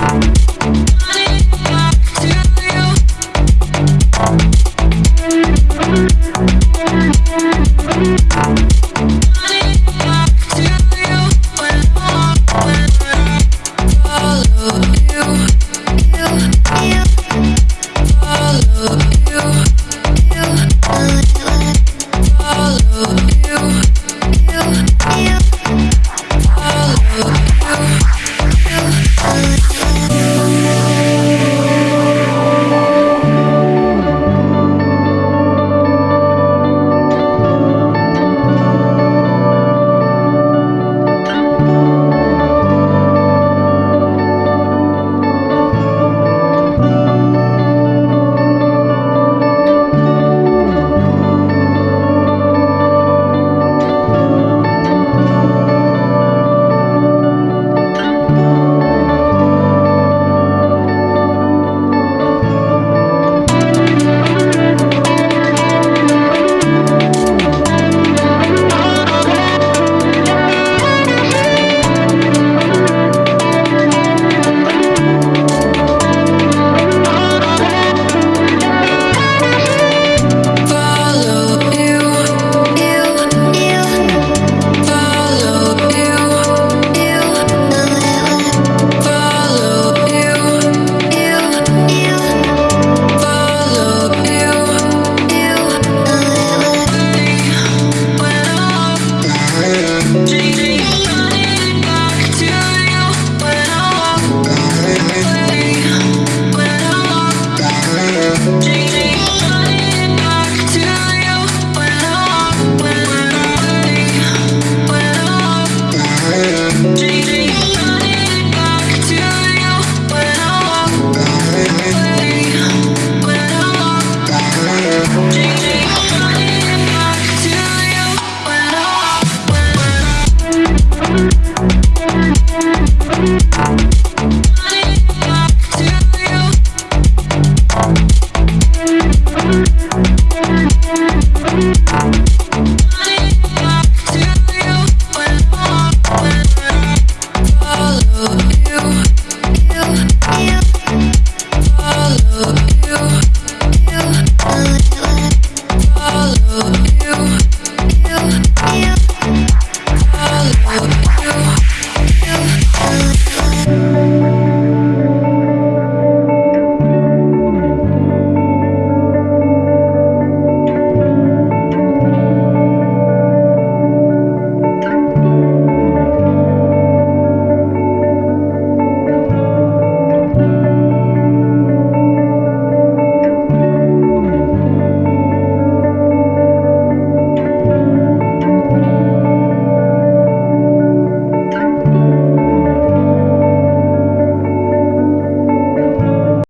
Bye.